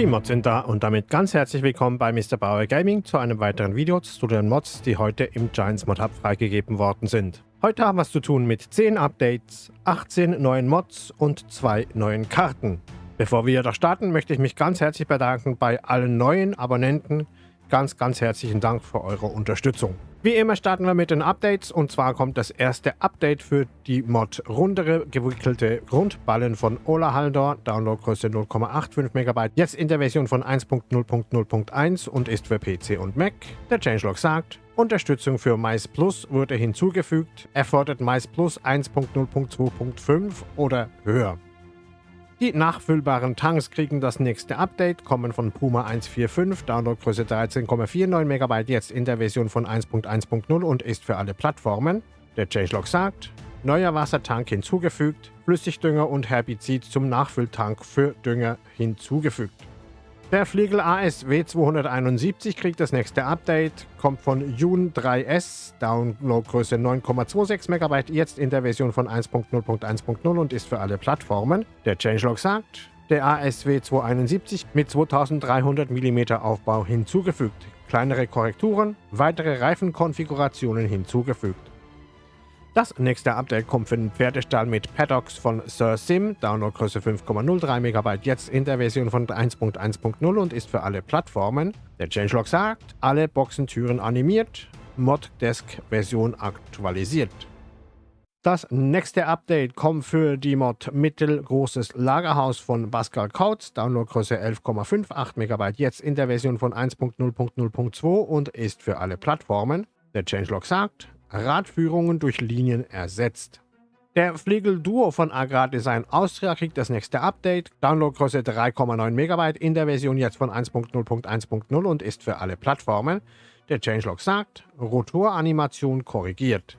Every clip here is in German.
Die Mods sind da und damit ganz herzlich willkommen bei Mr. Bauer Gaming zu einem weiteren Video zu den Mods, die heute im Giants Mod Hub freigegeben worden sind. Heute haben wir es zu tun mit 10 Updates, 18 neuen Mods und 2 neuen Karten. Bevor wir jedoch starten, möchte ich mich ganz herzlich bedanken bei allen neuen Abonnenten. Ganz, ganz herzlichen Dank für eure Unterstützung. Wie immer starten wir mit den Updates und zwar kommt das erste Update für die Mod rundere gewickelte Grundballen von Ola Haldor, Downloadgröße 0,85 MB, jetzt in der Version von 1.0.0.1 und ist für PC und Mac. Der Changelog sagt, Unterstützung für Mais Plus wurde hinzugefügt, erfordert Mais Plus 1.0.2.5 oder höher. Die nachfüllbaren Tanks kriegen das nächste Update, kommen von Puma 145, Downloadgröße 13,49 MB, jetzt in der Version von 1.1.0 und ist für alle Plattformen. Der Changelog sagt, neuer Wassertank hinzugefügt, Flüssigdünger und Herbizid zum Nachfülltank für Dünger hinzugefügt. Der Fliegel ASW 271 kriegt das nächste Update, kommt von Jun 3S, Downloadgröße 9,26 MB, jetzt in der Version von 1.0.1.0 und ist für alle Plattformen. Der Changelog sagt, der ASW 271 mit 2300 mm Aufbau hinzugefügt, kleinere Korrekturen, weitere Reifenkonfigurationen hinzugefügt. Das nächste Update kommt für den Pferdestall mit Paddocks von Sir Sim, Downloadgröße 5,03 MB, jetzt in der Version von 1.1.0 und ist für alle Plattformen. Der Changelog sagt, alle Boxentüren animiert, Moddesk-Version aktualisiert. Das nächste Update kommt für die Mod Mittelgroßes Lagerhaus von Pascal Kautz, Downloadgröße 11,58 MB, jetzt in der Version von 1.0.0.2 und ist für alle Plattformen. Der Changelog sagt, Radführungen durch Linien ersetzt. Der Flegel Duo von Agrardesign Austria kriegt das nächste Update, Downloadgröße 3,9 MB in der Version jetzt von 1.0.1.0 und ist für alle Plattformen. Der Changelog sagt, Rotoranimation korrigiert.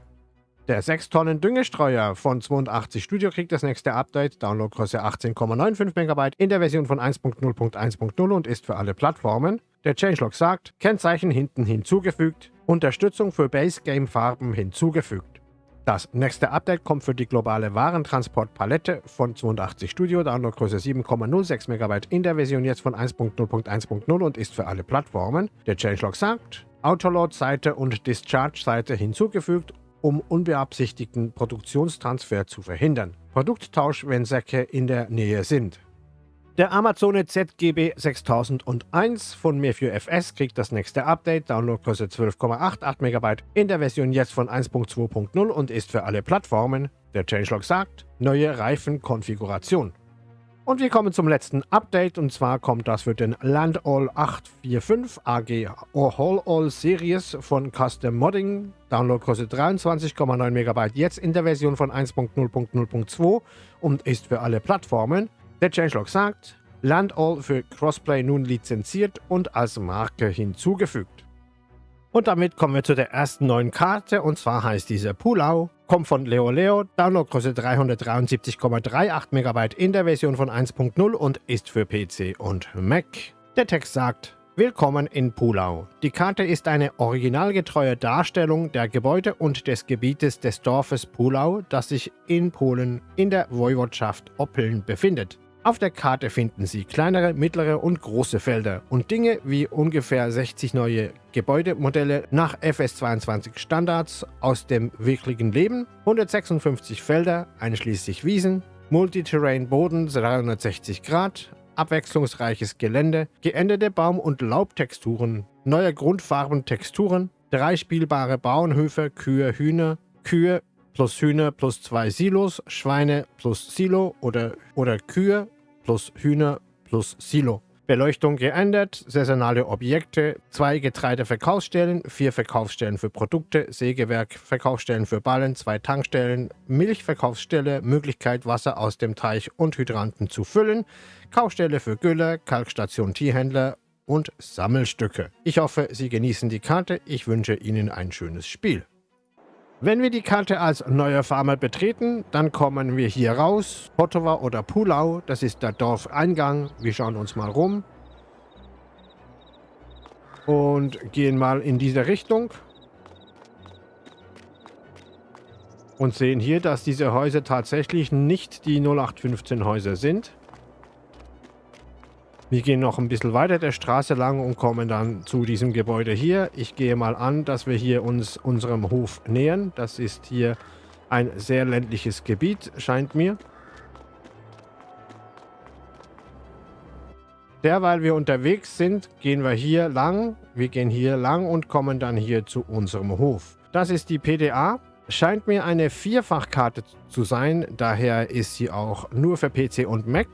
Der 6 Tonnen Düngestreuer von 82 Studio kriegt das nächste Update, Downloadgröße 18,95 MB in der Version von 1.0.1.0 und ist für alle Plattformen. Der Changelog sagt, Kennzeichen hinten hinzugefügt, Unterstützung für Base Game Farben hinzugefügt. Das nächste Update kommt für die globale Warentransportpalette von 82 Studio, Downloadgröße 7,06 MB in der Version jetzt von 1.0.1.0 und ist für alle Plattformen. Der Changelog sagt, Autoload-Seite und Discharge-Seite hinzugefügt, um unbeabsichtigten Produktionstransfer zu verhindern. Produkttausch, wenn Säcke in der Nähe sind. Der Amazone ZGB 6001 von mir für FS kriegt das nächste Update, Downloadgröße 12,88 MB in der Version jetzt von 1.2.0 und ist für alle Plattformen. Der Changelog sagt, neue Reifenkonfiguration. Und wir kommen zum letzten Update. Und zwar kommt das für den Landall 845 AG All All Series von Custom Modding, Downloadgröße 23,9 MB jetzt in der Version von 1.0.0.2 und ist für alle Plattformen. Der Changelog sagt, Landall für Crossplay nun lizenziert und als Marke hinzugefügt. Und damit kommen wir zu der ersten neuen Karte. Und zwar heißt diese Pulau, kommt von Leo Leo, Downloadgröße 373,38 MB in der Version von 1.0 und ist für PC und Mac. Der Text sagt, Willkommen in Pulau. Die Karte ist eine originalgetreue Darstellung der Gebäude und des Gebietes des Dorfes Pulau, das sich in Polen in der Woiwodschaft Oppeln befindet. Auf der Karte finden Sie kleinere, mittlere und große Felder und Dinge wie ungefähr 60 neue Gebäudemodelle nach FS22 Standards aus dem wirklichen Leben, 156 Felder einschließlich Wiesen, Multiterrain Boden 360 Grad, abwechslungsreiches Gelände, geänderte Baum- und Laubtexturen, neue Grundfarbentexturen, drei spielbare Bauernhöfe, Kühe, Hühner, Kühe, plus Hühner plus zwei Silos, Schweine plus Silo oder, oder Kühe plus Hühner plus Silo. Beleuchtung geändert, saisonale Objekte, zwei Getreideverkaufsstellen, vier Verkaufsstellen für Produkte, Sägewerk, Verkaufsstellen für Ballen, zwei Tankstellen, Milchverkaufsstelle, Möglichkeit Wasser aus dem Teich und Hydranten zu füllen, Kaufstelle für Gülle, Kalkstation Tierhändler und Sammelstücke. Ich hoffe, Sie genießen die Karte. Ich wünsche Ihnen ein schönes Spiel. Wenn wir die Karte als neuer Farmer betreten, dann kommen wir hier raus. Potova oder Pulau, das ist der Dorfeingang. Wir schauen uns mal rum. Und gehen mal in diese Richtung. Und sehen hier, dass diese Häuser tatsächlich nicht die 0815 Häuser sind. Wir gehen noch ein bisschen weiter der Straße lang und kommen dann zu diesem Gebäude hier. Ich gehe mal an, dass wir hier uns unserem Hof nähern. Das ist hier ein sehr ländliches Gebiet, scheint mir. Derweil wir unterwegs sind, gehen wir hier lang. Wir gehen hier lang und kommen dann hier zu unserem Hof. Das ist die PDA. Scheint mir eine Vierfachkarte zu sein, daher ist sie auch nur für PC und Mac.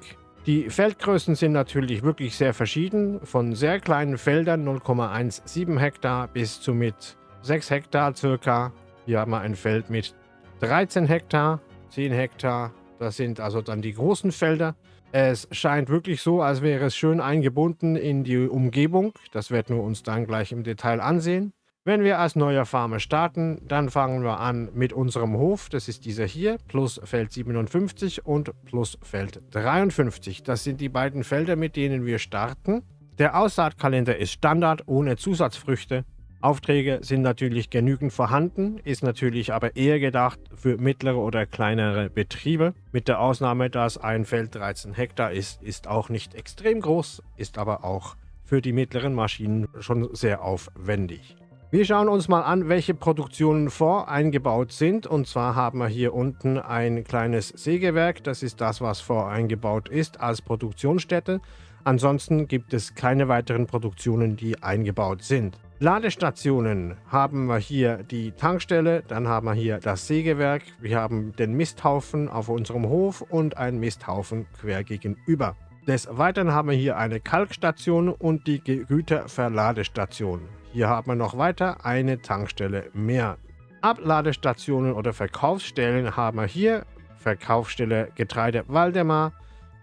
Die Feldgrößen sind natürlich wirklich sehr verschieden, von sehr kleinen Feldern 0,17 Hektar bis zu mit 6 Hektar circa. Hier haben wir ein Feld mit 13 Hektar, 10 Hektar, das sind also dann die großen Felder. Es scheint wirklich so, als wäre es schön eingebunden in die Umgebung. Das werden wir uns dann gleich im Detail ansehen. Wenn wir als neuer Farmer starten, dann fangen wir an mit unserem Hof. Das ist dieser hier, plus Feld 57 und plus Feld 53. Das sind die beiden Felder, mit denen wir starten. Der Aussaatkalender ist Standard, ohne Zusatzfrüchte. Aufträge sind natürlich genügend vorhanden, ist natürlich aber eher gedacht für mittlere oder kleinere Betriebe. Mit der Ausnahme, dass ein Feld 13 Hektar ist, ist auch nicht extrem groß, ist aber auch für die mittleren Maschinen schon sehr aufwendig. Wir schauen uns mal an, welche Produktionen voreingebaut sind. Und zwar haben wir hier unten ein kleines Sägewerk. Das ist das, was voreingebaut ist als Produktionsstätte. Ansonsten gibt es keine weiteren Produktionen, die eingebaut sind. Ladestationen haben wir hier die Tankstelle, dann haben wir hier das Sägewerk, wir haben den Misthaufen auf unserem Hof und einen Misthaufen quer gegenüber. Des Weiteren haben wir hier eine Kalkstation und die Güterverladestation. Hier haben wir noch weiter eine Tankstelle mehr. Abladestationen oder Verkaufsstellen haben wir hier. Verkaufsstelle Getreide Waldemar,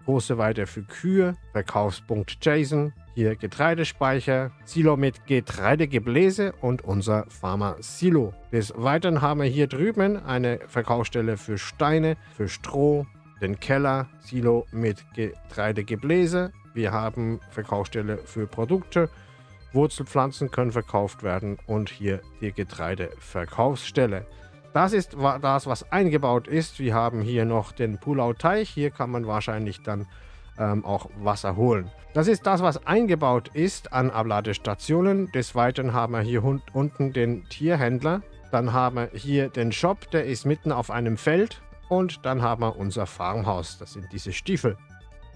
große Weite für Kühe, Verkaufspunkt Jason, hier Getreidespeicher, Silo mit Getreidegebläse und unser Farmer Silo. Des Weiteren haben wir hier drüben eine Verkaufsstelle für Steine, für Stroh, den Keller, Silo mit Getreidegebläse. Wir haben Verkaufsstelle für Produkte, Wurzelpflanzen können verkauft werden und hier die Getreideverkaufsstelle. Das ist das, was eingebaut ist. Wir haben hier noch den Pulau-Teich. Hier kann man wahrscheinlich dann ähm, auch Wasser holen. Das ist das, was eingebaut ist an Abladestationen. Des Weiteren haben wir hier unten den Tierhändler. Dann haben wir hier den Shop, der ist mitten auf einem Feld. Und dann haben wir unser Farmhaus. Das sind diese Stiefel.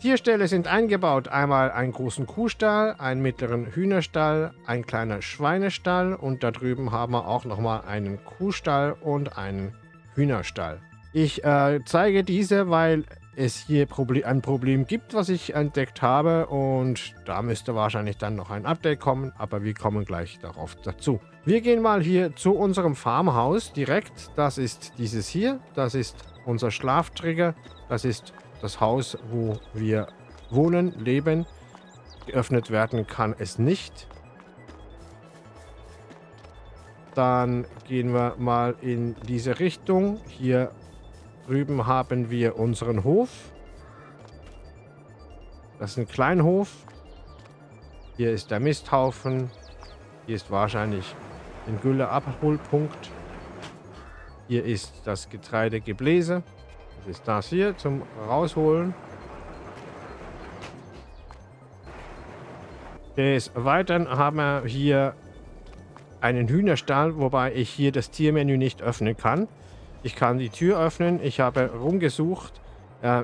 Tierställe sind eingebaut. Einmal einen großen Kuhstall, einen mittleren Hühnerstall, ein kleiner Schweinestall und da drüben haben wir auch nochmal einen Kuhstall und einen Hühnerstall. Ich äh, zeige diese, weil es hier Proble ein Problem gibt, was ich entdeckt habe und da müsste wahrscheinlich dann noch ein Update kommen, aber wir kommen gleich darauf dazu. Wir gehen mal hier zu unserem Farmhaus direkt. Das ist dieses hier, das ist unser Schlaftrigger, das ist das Haus, wo wir wohnen, leben. Geöffnet werden kann es nicht. Dann gehen wir mal in diese Richtung. Hier drüben haben wir unseren Hof. Das ist ein Kleinhof. Hier ist der Misthaufen. Hier ist wahrscheinlich ein Gülleabholpunkt. Hier ist das Getreidegebläse ist das hier zum Rausholen. Des Weiteren haben wir hier einen Hühnerstall, wobei ich hier das Tiermenü nicht öffnen kann. Ich kann die Tür öffnen, ich habe rumgesucht.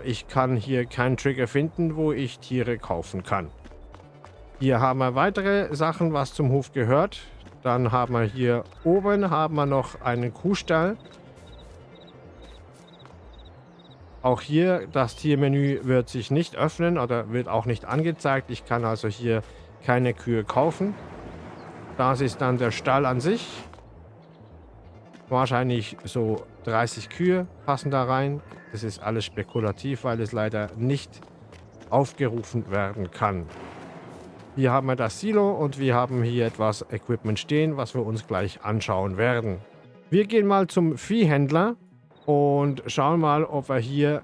Ich kann hier keinen Trigger finden, wo ich Tiere kaufen kann. Hier haben wir weitere Sachen, was zum Hof gehört. Dann haben wir hier oben haben wir noch einen Kuhstall. Auch hier, das Tiermenü wird sich nicht öffnen oder wird auch nicht angezeigt. Ich kann also hier keine Kühe kaufen. Das ist dann der Stall an sich. Wahrscheinlich so 30 Kühe passen da rein. Das ist alles spekulativ, weil es leider nicht aufgerufen werden kann. Hier haben wir das Silo und wir haben hier etwas Equipment stehen, was wir uns gleich anschauen werden. Wir gehen mal zum Viehhändler und schauen mal, ob wir hier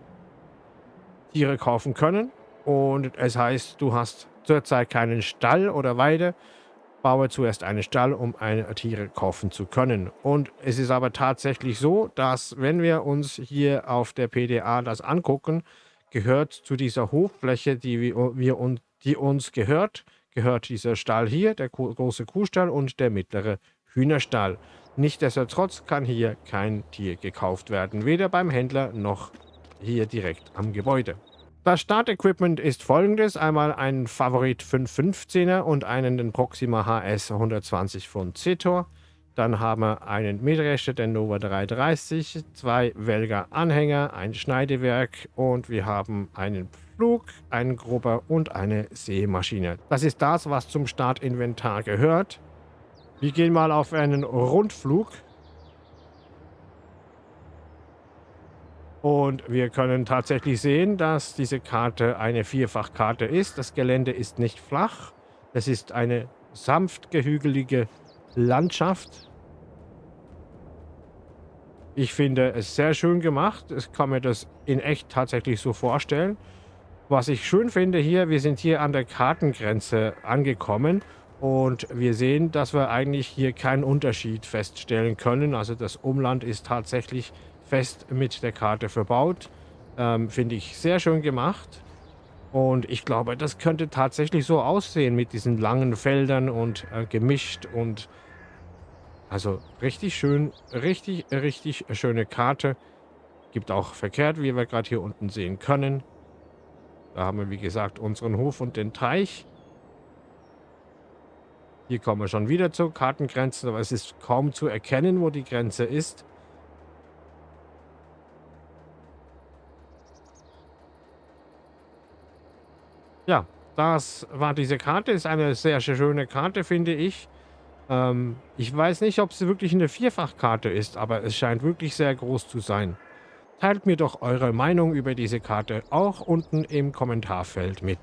Tiere kaufen können. Und es heißt, du hast zurzeit keinen Stall oder Weide. Baue zuerst einen Stall, um eine Tiere kaufen zu können. Und es ist aber tatsächlich so, dass wenn wir uns hier auf der PDA das angucken, gehört zu dieser Hochfläche, die wir, wir die uns gehört, gehört dieser Stall hier, der große Kuhstall und der mittlere Hühnerstall. Nichtsdestotrotz kann hier kein Tier gekauft werden, weder beim Händler noch hier direkt am Gebäude. Das Startequipment ist folgendes. Einmal ein Favorit 515er und einen den Proxima HS 120 von Zetor. Dann haben wir einen Mähdrescher, den Nova 330, zwei Welger Anhänger, ein Schneidewerk und wir haben einen Flug, einen Grubber und eine Sämaschine. Das ist das, was zum Startinventar gehört. Wir gehen mal auf einen Rundflug. Und wir können tatsächlich sehen, dass diese Karte eine Vierfachkarte ist. Das Gelände ist nicht flach. Es ist eine sanft gehügelige Landschaft. Ich finde es sehr schön gemacht. Ich kann mir das in echt tatsächlich so vorstellen. Was ich schön finde hier, wir sind hier an der Kartengrenze angekommen und wir sehen, dass wir eigentlich hier keinen Unterschied feststellen können. Also das Umland ist tatsächlich fest mit der Karte verbaut. Ähm, Finde ich sehr schön gemacht. Und ich glaube, das könnte tatsächlich so aussehen mit diesen langen Feldern und äh, gemischt und also richtig schön, richtig, richtig schöne Karte. Gibt auch verkehrt, wie wir gerade hier unten sehen können. Da haben wir, wie gesagt, unseren Hof und den Teich. Hier kommen wir schon wieder zur Kartengrenze, aber es ist kaum zu erkennen, wo die Grenze ist. Ja, das war diese Karte. Ist eine sehr, sehr schöne Karte, finde ich. Ähm, ich weiß nicht, ob sie wirklich eine Vierfachkarte ist, aber es scheint wirklich sehr groß zu sein. Teilt mir doch eure Meinung über diese Karte auch unten im Kommentarfeld mit.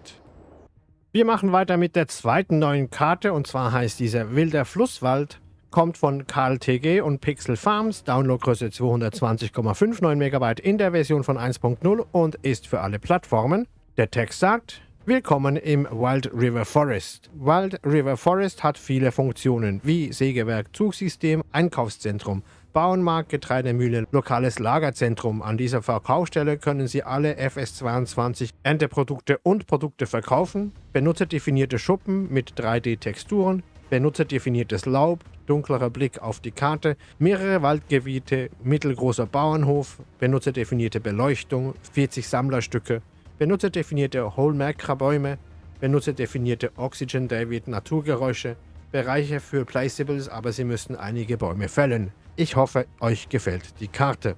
Wir machen weiter mit der zweiten neuen Karte und zwar heißt diese Wilder Flusswald. Kommt von KLTG und Pixel Farms, Downloadgröße 220,59 MB in der Version von 1.0 und ist für alle Plattformen. Der Text sagt, Willkommen im Wild River Forest. Wild River Forest hat viele Funktionen wie Sägewerk, Zugsystem, Einkaufszentrum, Bauernmarkt, Getreidemühle, lokales Lagerzentrum. An dieser Verkaufsstelle können Sie alle FS22 Ernteprodukte und Produkte verkaufen, benutzerdefinierte Schuppen mit 3D-Texturen, benutzerdefiniertes Laub, dunklerer Blick auf die Karte, mehrere Waldgebiete, mittelgroßer Bauernhof, benutzerdefinierte Beleuchtung, 40 Sammlerstücke, benutzerdefinierte Hallmark-Bäume, benutzerdefinierte Oxygen David Naturgeräusche, Bereiche für Placeables, aber Sie müssen einige Bäume fällen. Ich hoffe, euch gefällt die Karte.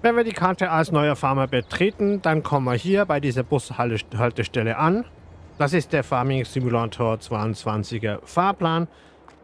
Wenn wir die Karte als neuer Farmer betreten, dann kommen wir hier bei dieser Bushaltestelle an. Das ist der Farming Simulator 22er Fahrplan.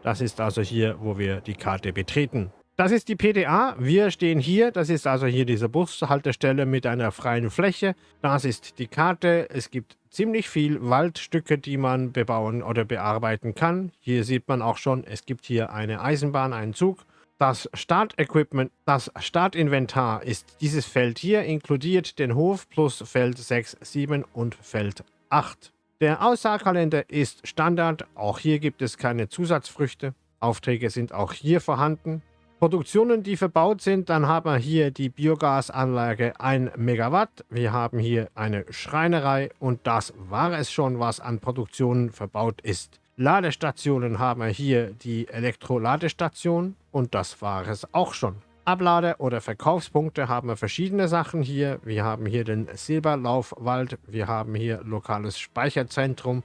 Das ist also hier, wo wir die Karte betreten. Das ist die PDA. Wir stehen hier. Das ist also hier diese Bushaltestelle mit einer freien Fläche. Das ist die Karte. Es gibt ziemlich viel Waldstücke, die man bebauen oder bearbeiten kann. Hier sieht man auch schon, es gibt hier eine Eisenbahn, einen Zug. Das Startequipment, das Startinventar ist dieses Feld hier, inkludiert den Hof plus Feld 6, 7 und Feld 8. Der Aussaatkalender ist Standard. Auch hier gibt es keine Zusatzfrüchte. Aufträge sind auch hier vorhanden. Produktionen, die verbaut sind, dann haben wir hier die Biogasanlage 1 Megawatt. Wir haben hier eine Schreinerei und das war es schon, was an Produktionen verbaut ist. Ladestationen haben wir hier die Elektroladestation und das war es auch schon. Ablade- oder Verkaufspunkte haben wir verschiedene Sachen hier. Wir haben hier den Silberlaufwald, wir haben hier lokales Speicherzentrum,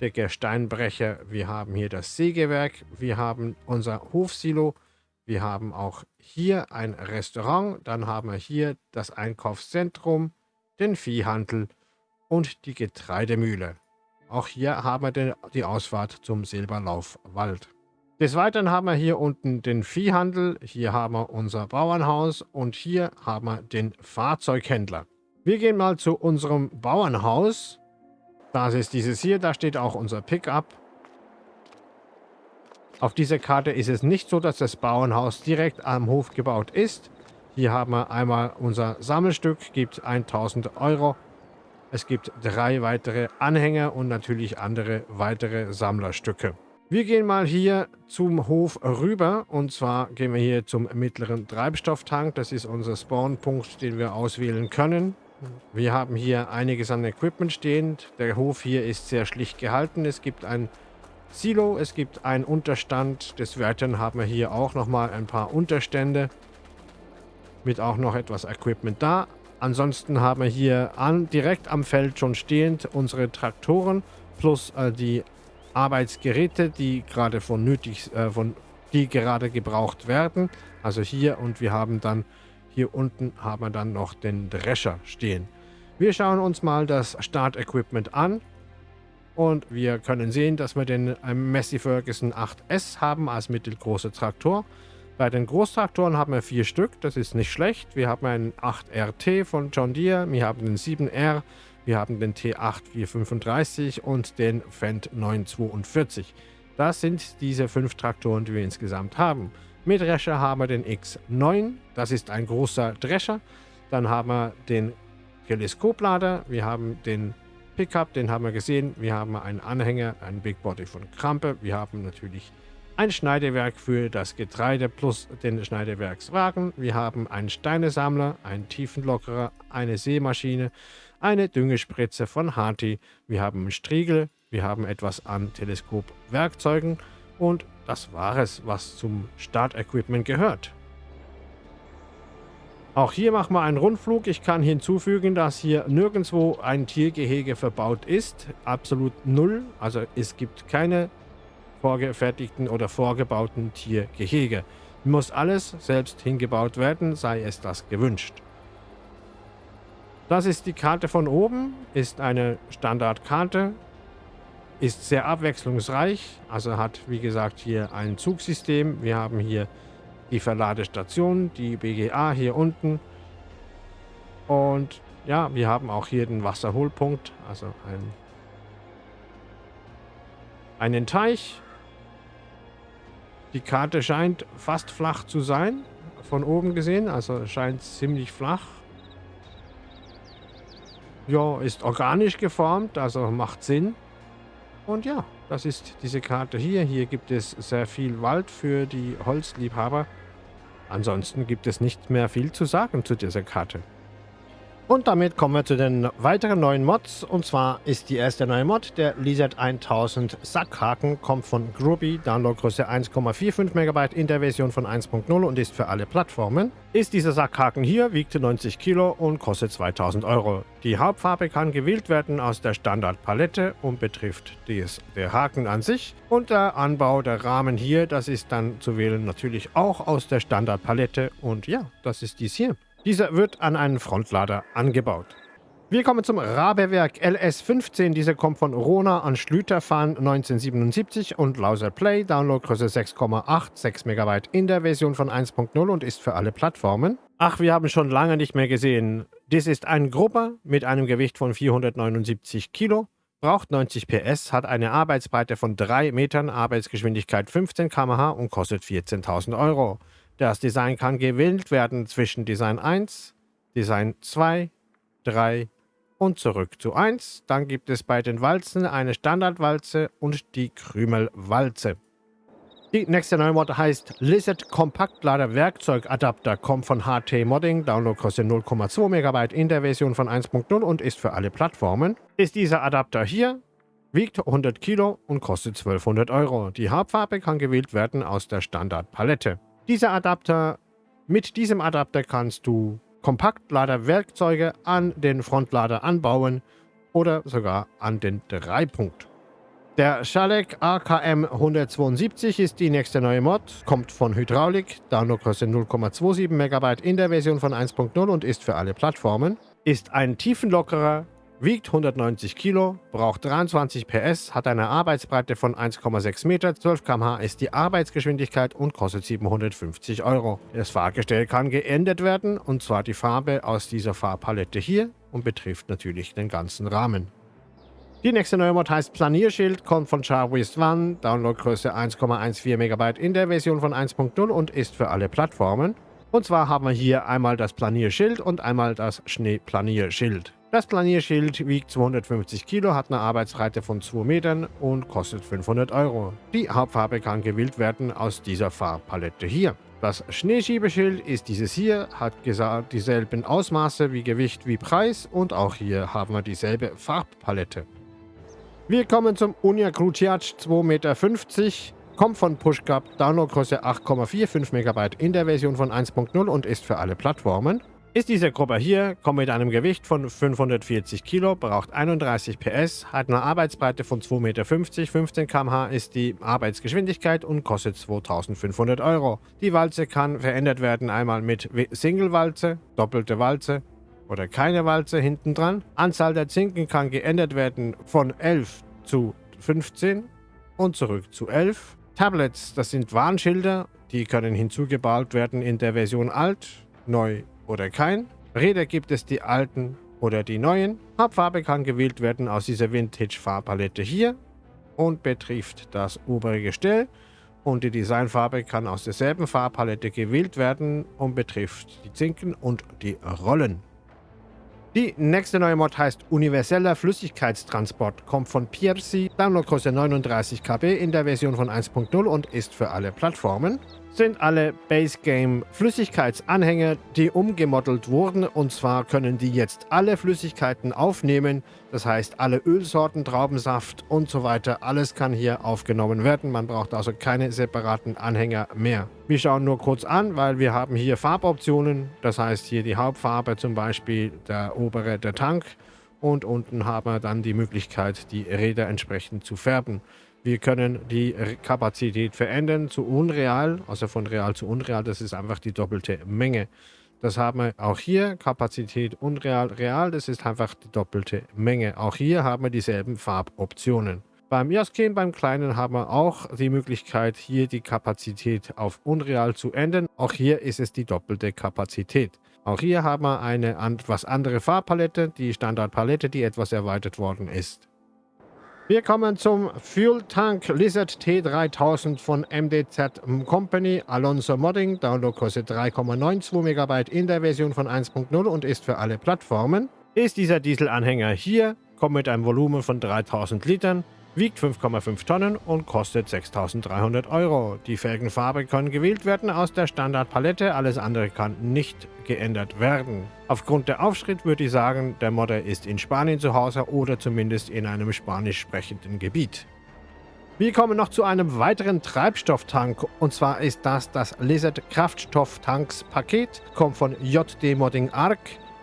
der Gesteinbrecher, wir haben hier das Sägewerk, wir haben unser Hofsilo, wir haben auch hier ein Restaurant, dann haben wir hier das Einkaufszentrum, den Viehhandel und die Getreidemühle. Auch hier haben wir die Ausfahrt zum Silberlaufwald. Des Weiteren haben wir hier unten den Viehhandel, hier haben wir unser Bauernhaus und hier haben wir den Fahrzeughändler. Wir gehen mal zu unserem Bauernhaus. Das ist dieses hier, da steht auch unser Pickup. Auf dieser Karte ist es nicht so, dass das Bauernhaus direkt am Hof gebaut ist. Hier haben wir einmal unser Sammelstück, gibt 1000 Euro. Es gibt drei weitere Anhänger und natürlich andere weitere Sammlerstücke. Wir gehen mal hier zum Hof rüber und zwar gehen wir hier zum mittleren Treibstofftank. Das ist unser Spawnpunkt, den wir auswählen können. Wir haben hier einiges an Equipment stehend. Der Hof hier ist sehr schlicht gehalten. Es gibt ein Silo, es gibt einen Unterstand. Des Weiteren haben wir hier auch nochmal ein paar Unterstände. Mit auch noch etwas Equipment da. Ansonsten haben wir hier an, direkt am Feld schon stehend unsere Traktoren plus äh, die Arbeitsgeräte, die gerade von nötig, äh, von, die gerade gebraucht werden. Also hier und wir haben dann hier unten haben wir dann noch den Drescher stehen. Wir schauen uns mal das Start-Equipment an. Und wir können sehen, dass wir den äh, Massey Ferguson 8S haben als mittelgroßer Traktor. Bei den Großtraktoren haben wir vier Stück, das ist nicht schlecht. Wir haben einen 8RT von John Deere, wir haben den 7R, wir haben den T8435 und den Fendt 942. Das sind diese fünf Traktoren, die wir insgesamt haben. Mit Drescher haben wir den X9, das ist ein großer Drescher. Dann haben wir den Teleskoplader, wir haben den Pickup, den haben wir gesehen. Wir haben einen Anhänger, einen Big Body von Krampe. Wir haben natürlich ein Schneidewerk für das Getreide plus den Schneidewerkswagen. Wir haben einen Steinesammler, einen Tiefenlockerer, eine Seemaschine, eine Düngespritze von Harti. Wir haben einen Striegel, wir haben etwas an Teleskopwerkzeugen und das war es, was zum Startequipment gehört. Auch hier machen wir einen Rundflug. Ich kann hinzufügen, dass hier nirgendwo ein Tiergehege verbaut ist. Absolut null. Also es gibt keine vorgefertigten oder vorgebauten Tiergehege. Muss alles selbst hingebaut werden, sei es das gewünscht. Das ist die Karte von oben, ist eine Standardkarte, ist sehr abwechslungsreich, also hat wie gesagt hier ein Zugsystem. Wir haben hier die Verladestation, die BGA hier unten. Und ja, wir haben auch hier den Wasserholpunkt, also ein, einen Teich. Die Karte scheint fast flach zu sein, von oben gesehen, also scheint ziemlich flach. Ja, ist organisch geformt, also macht Sinn. Und ja, das ist diese Karte hier. Hier gibt es sehr viel Wald für die Holzliebhaber. Ansonsten gibt es nicht mehr viel zu sagen zu dieser Karte. Und damit kommen wir zu den weiteren neuen Mods. Und zwar ist die erste neue Mod der Lizard 1000 Sackhaken, kommt von Groovy, Downloadgröße 1,45 MB in der Version von 1.0 und ist für alle Plattformen. Ist dieser Sackhaken hier, wiegt 90 Kilo und kostet 2000 Euro. Die Hauptfarbe kann gewählt werden aus der Standardpalette und betrifft des, der Haken an sich. Und der Anbau der Rahmen hier, das ist dann zu wählen natürlich auch aus der Standardpalette. Und ja, das ist dies hier. Dieser wird an einen Frontlader angebaut. Wir kommen zum Rabewerk LS15. Dieser kommt von Rona an Schlüterfahren 1977 und Lauser Play. Downloadgröße 6,86 MB in der Version von 1.0 und ist für alle Plattformen. Ach, wir haben schon lange nicht mehr gesehen. Dies ist ein Grupper mit einem Gewicht von 479 Kilo, braucht 90 PS, hat eine Arbeitsbreite von 3 Metern, Arbeitsgeschwindigkeit 15 km/h und kostet 14.000 Euro. Das Design kann gewählt werden zwischen Design 1, Design 2, 3 und zurück zu 1. Dann gibt es bei den Walzen eine Standardwalze und die Krümelwalze. Die nächste neue Mod heißt Lizard Kompaktlader Werkzeugadapter, kommt von HT Modding, Downloadgröße 0,2 MB in der Version von 1.0 und ist für alle Plattformen. Ist dieser Adapter hier, wiegt 100 Kilo und kostet 1200 Euro. Die Hauptfarbe kann gewählt werden aus der Standardpalette. Dieser Adapter, mit diesem Adapter kannst du Kompaktlader-Werkzeuge an den Frontlader anbauen oder sogar an den Dreipunkt. Der Schalek AKM 172 ist die nächste neue Mod, kommt von Hydraulik, Downloadgröße 0,27 MB in der Version von 1.0 und ist für alle Plattformen. Ist ein tiefenlockerer wiegt 190 Kilo, braucht 23 PS, hat eine Arbeitsbreite von 1,6 Meter, 12 km/h ist die Arbeitsgeschwindigkeit und kostet 750 Euro. Das Fahrgestell kann geändert werden, und zwar die Farbe aus dieser Farbpalette hier und betrifft natürlich den ganzen Rahmen. Die nächste neue Mod heißt Planierschild, kommt von Charwist One, Downloadgröße 1,14 MB in der Version von 1.0 und ist für alle Plattformen. Und zwar haben wir hier einmal das Planierschild und einmal das Schneeplanierschild. Das Planierschild wiegt 250 Kilo, hat eine Arbeitsbreite von 2 Metern und kostet 500 Euro. Die Hauptfarbe kann gewählt werden aus dieser Farbpalette hier. Das Schneeschiebeschild ist dieses hier, hat dieselben Ausmaße wie Gewicht wie Preis und auch hier haben wir dieselbe Farbpalette. Wir kommen zum Unia Cruciac 2,50 Meter, kommt von PushCup, Downloadgröße 8,45 MB in der Version von 1.0 und ist für alle Plattformen. Ist diese Gruppe hier, kommt mit einem Gewicht von 540 Kilo, braucht 31 PS, hat eine Arbeitsbreite von 2,50 Meter, 15 km/h ist die Arbeitsgeschwindigkeit und kostet 2500 Euro. Die Walze kann verändert werden einmal mit Single-Walze, doppelte Walze oder keine Walze hinten dran. Anzahl der Zinken kann geändert werden von 11 zu 15 und zurück zu 11. Tablets, das sind Warnschilder, die können hinzugebaut werden in der Version alt, neu oder kein. Räder gibt es die alten oder die neuen. Farbfarbe kann gewählt werden aus dieser Vintage-Farbpalette hier und betrifft das obere Gestell. Und die Designfarbe kann aus derselben Farbpalette gewählt werden und betrifft die Zinken und die Rollen. Die nächste neue Mod heißt Universeller Flüssigkeitstransport, kommt von Piercy, Downloadgröße 39 KB in der Version von 1.0 und ist für alle Plattformen sind alle Base Game Flüssigkeitsanhänger, die umgemodelt wurden. Und zwar können die jetzt alle Flüssigkeiten aufnehmen. Das heißt, alle Ölsorten, Traubensaft und so weiter, alles kann hier aufgenommen werden. Man braucht also keine separaten Anhänger mehr. Wir schauen nur kurz an, weil wir haben hier Farboptionen. Das heißt, hier die Hauptfarbe zum Beispiel, der obere, der Tank. Und unten haben wir dann die Möglichkeit, die Räder entsprechend zu färben. Wir können die Kapazität verändern zu unreal, also von real zu unreal. Das ist einfach die doppelte Menge. Das haben wir auch hier. Kapazität unreal, real. Das ist einfach die doppelte Menge. Auch hier haben wir dieselben Farboptionen. Beim Jaskin, beim Kleinen, haben wir auch die Möglichkeit, hier die Kapazität auf unreal zu ändern. Auch hier ist es die doppelte Kapazität. Auch hier haben wir eine etwas andere Farbpalette, die Standardpalette, die etwas erweitert worden ist. Wir kommen zum Fuel Tank Lizard T3000 von MDZ Company Alonso Modding. Download kostet 3,92 MB in der Version von 1.0 und ist für alle Plattformen. Ist dieser Dieselanhänger hier, kommt mit einem Volumen von 3000 Litern, wiegt 5,5 Tonnen und kostet 6.300 Euro. Die Felgenfarbe kann gewählt werden aus der Standardpalette, alles andere kann nicht geändert werden. Aufgrund der Aufschrift würde ich sagen, der Modder ist in Spanien zu Hause oder zumindest in einem spanisch sprechenden Gebiet. Wir kommen noch zu einem weiteren Treibstofftank und zwar ist das das Lizard Kraftstofftanks Paket, kommt von JD Modding Arc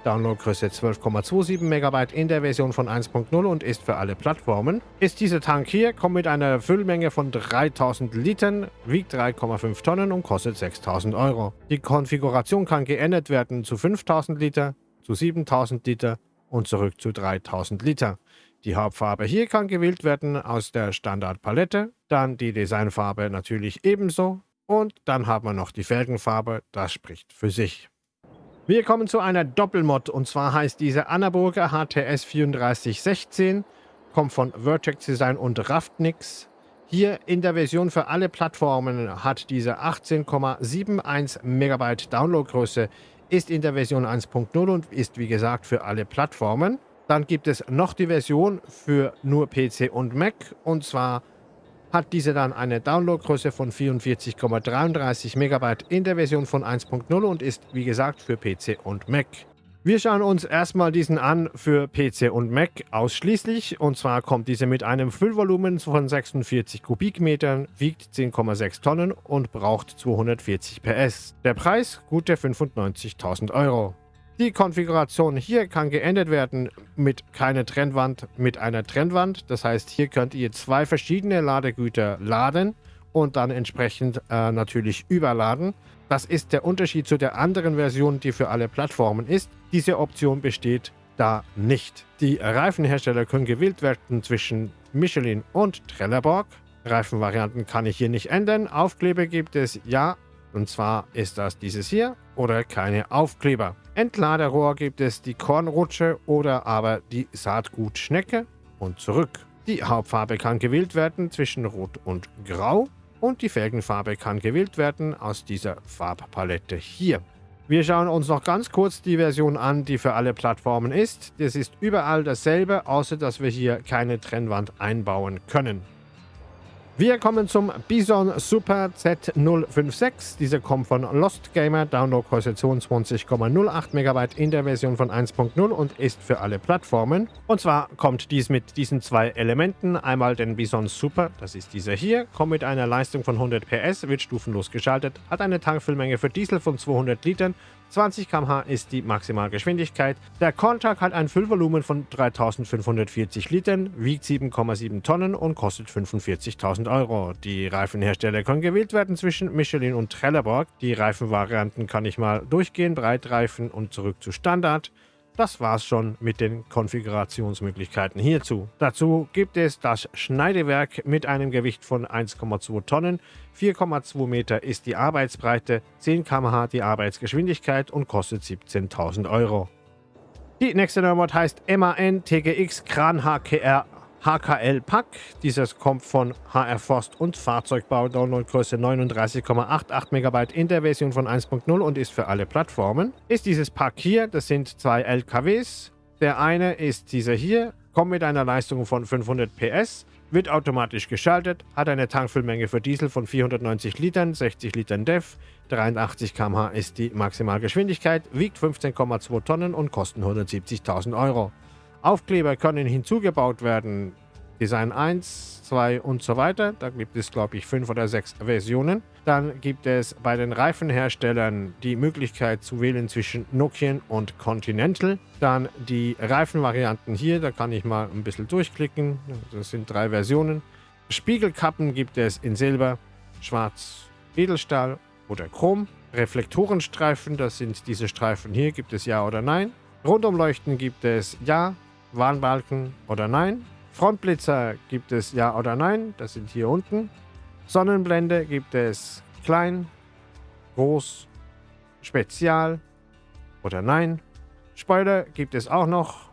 Downloadgröße 12,27 MB in der Version von 1.0 und ist für alle Plattformen. Ist dieser Tank hier, kommt mit einer Füllmenge von 3000 Litern, wiegt 3,5 Tonnen und kostet 6000 Euro. Die Konfiguration kann geändert werden zu 5000 Liter, zu 7000 Liter und zurück zu 3000 Liter. Die Hauptfarbe hier kann gewählt werden aus der Standardpalette, dann die Designfarbe natürlich ebenso und dann haben wir noch die Felgenfarbe, das spricht für sich. Wir kommen zu einer Doppelmod und zwar heißt diese Annaburger HTS 3416, kommt von Vertex Design und Raftnix. Hier in der Version für alle Plattformen hat diese 18,71 MB Downloadgröße, ist in der Version 1.0 und ist wie gesagt für alle Plattformen. Dann gibt es noch die Version für nur PC und Mac und zwar hat diese dann eine Downloadgröße von 44,33 MB in der Version von 1.0 und ist wie gesagt für PC und Mac. Wir schauen uns erstmal diesen an für PC und Mac ausschließlich. Und zwar kommt diese mit einem Füllvolumen von 46 Kubikmetern, wiegt 10,6 Tonnen und braucht 240 PS. Der Preis gute 95.000 Euro. Die Konfiguration hier kann geändert werden mit keine Trennwand, mit einer Trennwand. Das heißt, hier könnt ihr zwei verschiedene Ladegüter laden und dann entsprechend äh, natürlich überladen. Das ist der Unterschied zu der anderen Version, die für alle Plattformen ist. Diese Option besteht da nicht. Die Reifenhersteller können gewählt werden zwischen Michelin und Trelleborg. Reifenvarianten kann ich hier nicht ändern. Aufkleber gibt es ja, und zwar ist das dieses hier oder keine Aufkleber. Entladerohr gibt es die Kornrutsche oder aber die Saatgutschnecke und zurück. Die Hauptfarbe kann gewählt werden zwischen Rot und Grau und die Felgenfarbe kann gewählt werden aus dieser Farbpalette hier. Wir schauen uns noch ganz kurz die Version an, die für alle Plattformen ist. Das ist überall dasselbe, außer dass wir hier keine Trennwand einbauen können. Wir kommen zum Bison Super Z056. Diese kommt von Lost Gamer, Downloadgröße 22,08 MB in der Version von 1.0 und ist für alle Plattformen. Und zwar kommt dies mit diesen zwei Elementen. Einmal den Bison Super, das ist dieser hier, kommt mit einer Leistung von 100 PS, wird stufenlos geschaltet, hat eine Tankfüllmenge für Diesel von 200 Litern 20 km/h ist die Maximalgeschwindigkeit. Der Contag hat ein Füllvolumen von 3540 Litern, wiegt 7,7 Tonnen und kostet 45.000 Euro. Die Reifenhersteller können gewählt werden zwischen Michelin und Trelleborg. Die Reifenvarianten kann ich mal durchgehen, Breitreifen und zurück zu Standard. Das war's schon mit den Konfigurationsmöglichkeiten hierzu. Dazu gibt es das Schneidewerk mit einem Gewicht von 1,2 Tonnen, 4,2 Meter ist die Arbeitsbreite, 10 km/h die Arbeitsgeschwindigkeit und kostet 17.000 Euro. Die nächste Neumod heißt MAN TGX Kran HKR HKL Pack. Dieses kommt von HR Forst und Fahrzeugbau, Downloadgröße 39,88 MB in der Version von 1.0 und ist für alle Plattformen. Ist dieses Pack hier, das sind zwei LKWs. Der eine ist dieser hier, kommt mit einer Leistung von 500 PS, wird automatisch geschaltet, hat eine Tankfüllmenge für Diesel von 490 Litern, 60 Litern DEF, 83 km/h ist die Maximalgeschwindigkeit, wiegt 15,2 Tonnen und kostet 170.000 Euro. Aufkleber können hinzugebaut werden. Design 1, 2 und so weiter. Da gibt es, glaube ich, fünf oder sechs Versionen. Dann gibt es bei den Reifenherstellern die Möglichkeit zu wählen zwischen Nokian und Continental. Dann die Reifenvarianten hier, da kann ich mal ein bisschen durchklicken. Das sind drei Versionen. Spiegelkappen gibt es in Silber, Schwarz, Edelstahl oder Chrom. Reflektorenstreifen, das sind diese Streifen hier, gibt es Ja oder Nein. Rundumleuchten gibt es Ja, Warnbalken oder Nein. Frontblitzer gibt es Ja oder Nein, das sind hier unten. Sonnenblende gibt es klein, groß, spezial oder Nein. Spoiler gibt es auch noch,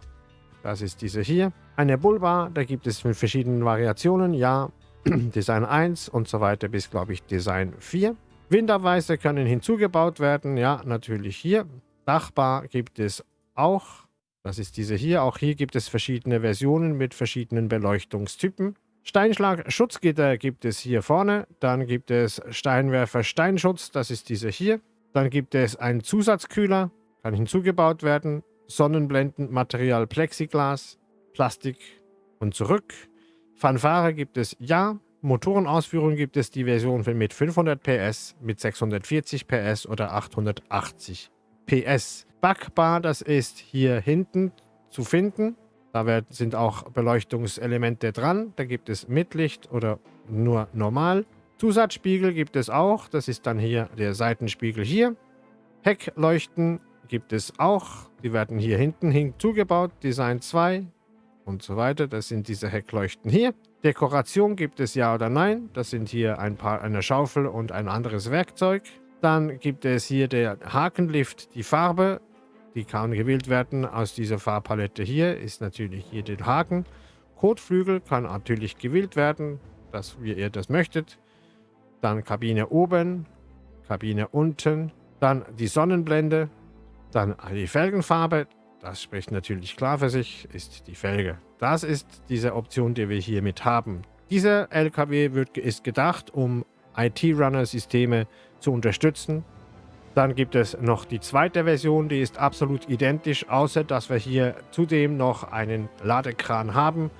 das ist diese hier. Eine Bullbar, da gibt es mit verschiedenen Variationen, ja, Design 1 und so weiter bis, glaube ich, Design 4. Winterweise können hinzugebaut werden, ja, natürlich hier. Dachbar gibt es auch das ist diese hier. Auch hier gibt es verschiedene Versionen mit verschiedenen Beleuchtungstypen. Steinschlag-Schutzgitter gibt es hier vorne. Dann gibt es Steinwerfer-Steinschutz. Das ist diese hier. Dann gibt es einen Zusatzkühler. Kann hinzugebaut werden. Sonnenblendenmaterial Plexiglas, Plastik und zurück. Fanfare gibt es ja. Motorenausführung gibt es die Version mit 500 PS, mit 640 PS oder 880 PS. Backbar, das ist hier hinten zu finden. Da sind auch Beleuchtungselemente dran. Da gibt es Mitlicht oder nur normal. Zusatzspiegel gibt es auch. Das ist dann hier der Seitenspiegel hier. Heckleuchten gibt es auch. Die werden hier hinten hinzugebaut. Design 2 und so weiter. Das sind diese Heckleuchten hier. Dekoration gibt es ja oder nein. Das sind hier ein paar, eine Schaufel und ein anderes Werkzeug. Dann gibt es hier der Hakenlift, die Farbe. Die kann gewählt werden aus dieser Farbpalette hier. Ist natürlich hier der Haken. Kotflügel kann natürlich gewählt werden, dass wie ihr das möchtet. Dann Kabine oben, Kabine unten. Dann die Sonnenblende. Dann die Felgenfarbe. Das spricht natürlich klar für sich, ist die Felge. Das ist diese Option, die wir hier mit haben. Dieser LKW wird, ist gedacht, um IT-Runner-Systeme zu unterstützen. Dann gibt es noch die zweite Version, die ist absolut identisch, außer dass wir hier zudem noch einen Ladekran haben.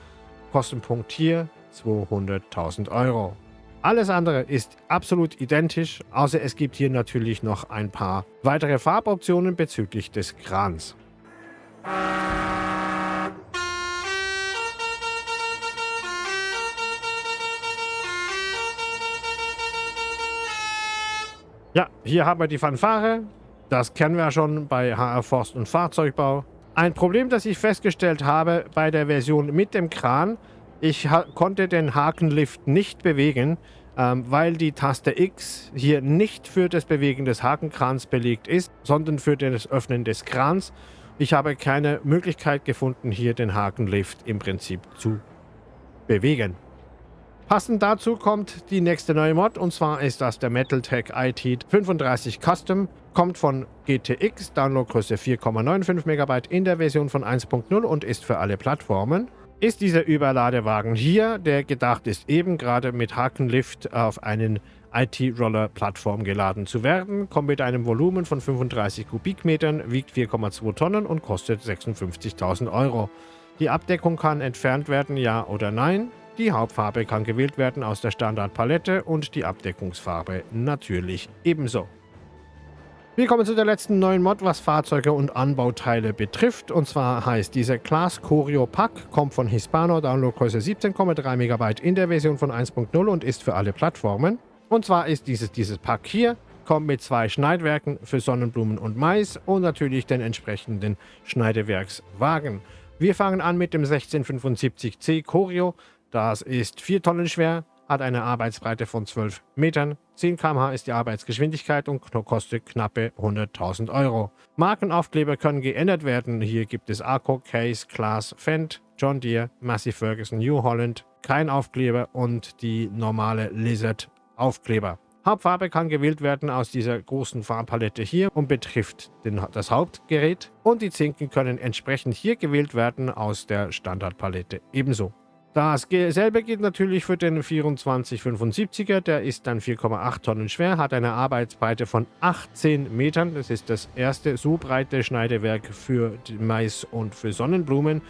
Kostenpunkt hier 200.000 Euro. Alles andere ist absolut identisch, außer es gibt hier natürlich noch ein paar weitere Farboptionen bezüglich des Krans. Ja, hier haben wir die Fanfare. Das kennen wir schon bei HR Forst und Fahrzeugbau. Ein Problem, das ich festgestellt habe bei der Version mit dem Kran, ich konnte den Hakenlift nicht bewegen, ähm, weil die Taste X hier nicht für das Bewegen des Hakenkrans belegt ist, sondern für das Öffnen des Krans. Ich habe keine Möglichkeit gefunden, hier den Hakenlift im Prinzip zu bewegen. Passend dazu kommt die nächste neue Mod und zwar ist das der MetalTech IT 35 Custom. Kommt von GTX, Downloadgröße 4,95 MB in der Version von 1.0 und ist für alle Plattformen. ist dieser Überladewagen hier, der gedacht ist, eben gerade mit Hakenlift auf einen IT-Roller-Plattform geladen zu werden, kommt mit einem Volumen von 35 Kubikmetern, wiegt 4,2 Tonnen und kostet 56.000 Euro. Die Abdeckung kann entfernt werden, ja oder nein. Die Hauptfarbe kann gewählt werden aus der Standardpalette und die Abdeckungsfarbe natürlich ebenso. Wir kommen zu der letzten neuen Mod, was Fahrzeuge und Anbauteile betrifft. Und zwar heißt dieser Class Choreo Pack, kommt von Hispano, Downloadgröße 17,3 MB in der Version von 1.0 und ist für alle Plattformen. Und zwar ist dieses, dieses Pack hier, kommt mit zwei Schneidwerken für Sonnenblumen und Mais und natürlich den entsprechenden Schneidewerkswagen. Wir fangen an mit dem 1675C Choreo. Das ist 4 Tonnen schwer, hat eine Arbeitsbreite von 12 Metern, 10 km/h ist die Arbeitsgeschwindigkeit und kostet knappe 100.000 Euro. Markenaufkleber können geändert werden. Hier gibt es Arco, Case, Class, Fendt, John Deere, Massey Ferguson, New Holland, kein Aufkleber und die normale Lizard Aufkleber. Hauptfarbe kann gewählt werden aus dieser großen Farbpalette hier und betrifft den, das Hauptgerät. Und die Zinken können entsprechend hier gewählt werden aus der Standardpalette ebenso. Dasselbe geht natürlich für den 2475er, der ist dann 4,8 Tonnen schwer, hat eine Arbeitsbreite von 18 Metern. Das ist das erste so breite Schneidewerk für Mais und für Sonnenblumen.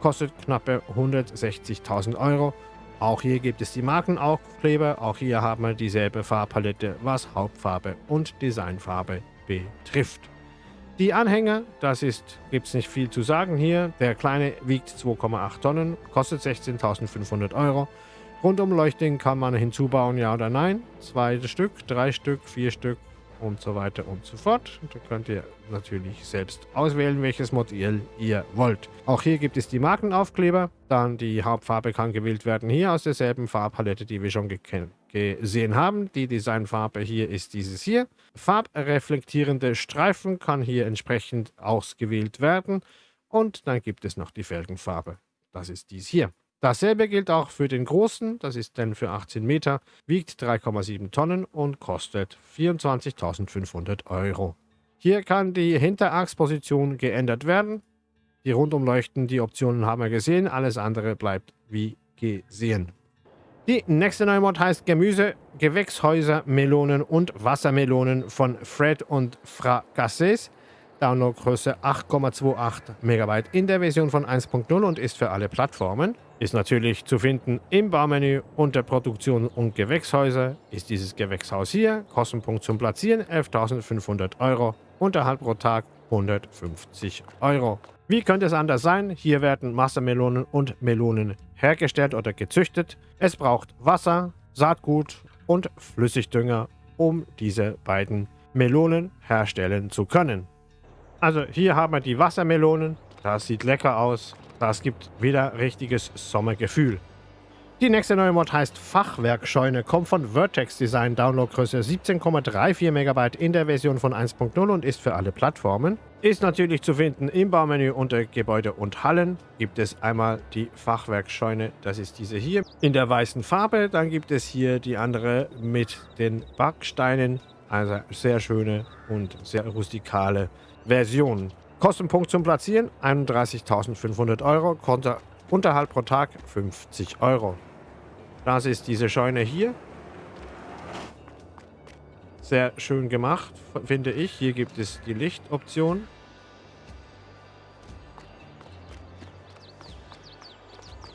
Kostet knappe 160.000 Euro. Auch hier gibt es die Markenaufkleber. Auch hier haben wir dieselbe Farbpalette, was Hauptfarbe und Designfarbe betrifft. Die Anhänger, das ist, gibt es nicht viel zu sagen hier. Der kleine wiegt 2,8 Tonnen, kostet 16.500 Euro. Rundumleuchtung kann man hinzubauen, ja oder nein. Zwei Stück, drei Stück, vier Stück und so weiter und so fort. Da könnt ihr natürlich selbst auswählen, welches Modell ihr wollt. Auch hier gibt es die Markenaufkleber. Dann die Hauptfarbe kann gewählt werden, hier aus derselben Farbpalette, die wir schon gesehen haben. Die Designfarbe hier ist dieses hier. Farbreflektierende Streifen kann hier entsprechend ausgewählt werden. Und dann gibt es noch die Felgenfarbe. Das ist dies hier. Dasselbe gilt auch für den großen, das ist dann für 18 Meter, wiegt 3,7 Tonnen und kostet 24.500 Euro. Hier kann die Hinterachsposition geändert werden. Die Rundumleuchten, die Optionen haben wir gesehen, alles andere bleibt wie gesehen. Die nächste neue Mod heißt Gemüse, Gewächshäuser, Melonen und Wassermelonen von Fred und Fracasses. Downloadgröße 8,28 MB in der Version von 1.0 und ist für alle Plattformen. Ist natürlich zu finden im Baumenü unter Produktion und Gewächshäuser. Ist dieses Gewächshaus hier. Kostenpunkt zum Platzieren 11.500 Euro. Unterhalt pro Tag 150 Euro. Wie könnte es anders sein? Hier werden Wassermelonen und Melonen hergestellt oder gezüchtet. Es braucht Wasser, Saatgut und Flüssigdünger, um diese beiden Melonen herstellen zu können. Also hier haben wir die Wassermelonen. Das sieht lecker aus. Das gibt wieder richtiges Sommergefühl. Die nächste neue Mod heißt Fachwerkscheune, kommt von Vertex Design, Downloadgröße 17,34 MB in der Version von 1.0 und ist für alle Plattformen. Ist natürlich zu finden im Baumenü unter Gebäude und Hallen. Gibt es einmal die Fachwerkscheune, das ist diese hier, in der weißen Farbe. Dann gibt es hier die andere mit den Backsteinen. Also sehr schöne und sehr rustikale Version. Kostenpunkt zum Platzieren 31.500 Euro, Konter Unterhalt pro Tag 50 Euro. Das ist diese Scheune hier. Sehr schön gemacht, finde ich. Hier gibt es die Lichtoption.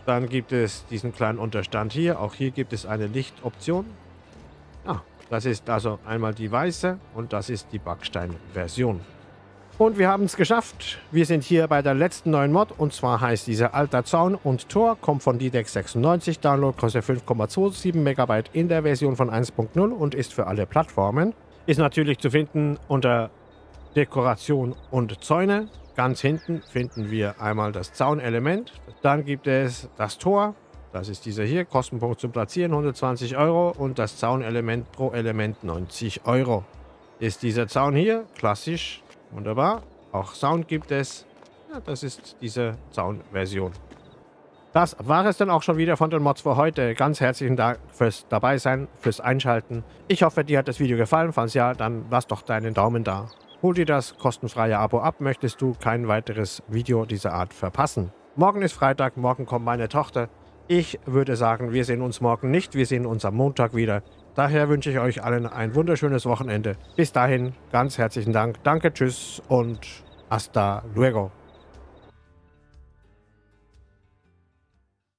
Dann gibt es diesen kleinen Unterstand hier. Auch hier gibt es eine Lichtoption. Ah, das ist also einmal die weiße und das ist die Backstein-Version. Und wir haben es geschafft. Wir sind hier bei der letzten neuen Mod. Und zwar heißt dieser Alter Zaun und Tor. Kommt von DDEX 96. Download kostet 5,27 MB in der Version von 1.0 und ist für alle Plattformen. Ist natürlich zu finden unter Dekoration und Zäune. Ganz hinten finden wir einmal das Zaunelement. Dann gibt es das Tor. Das ist dieser hier. Kostenpunkt zum Platzieren 120 Euro. Und das Zaunelement pro Element 90 Euro. Ist dieser Zaun hier klassisch Wunderbar. Auch Sound gibt es. Ja, das ist diese Sound-Version. Das war es dann auch schon wieder von den Mods für heute. Ganz herzlichen Dank fürs Dabeisein, fürs Einschalten. Ich hoffe, dir hat das Video gefallen. Falls ja, dann lass doch deinen Daumen da. Hol dir das kostenfreie Abo ab, möchtest du kein weiteres Video dieser Art verpassen. Morgen ist Freitag, morgen kommt meine Tochter. Ich würde sagen, wir sehen uns morgen nicht, wir sehen uns am Montag wieder. Daher wünsche ich euch allen ein wunderschönes Wochenende. Bis dahin, ganz herzlichen Dank. Danke, tschüss und hasta luego.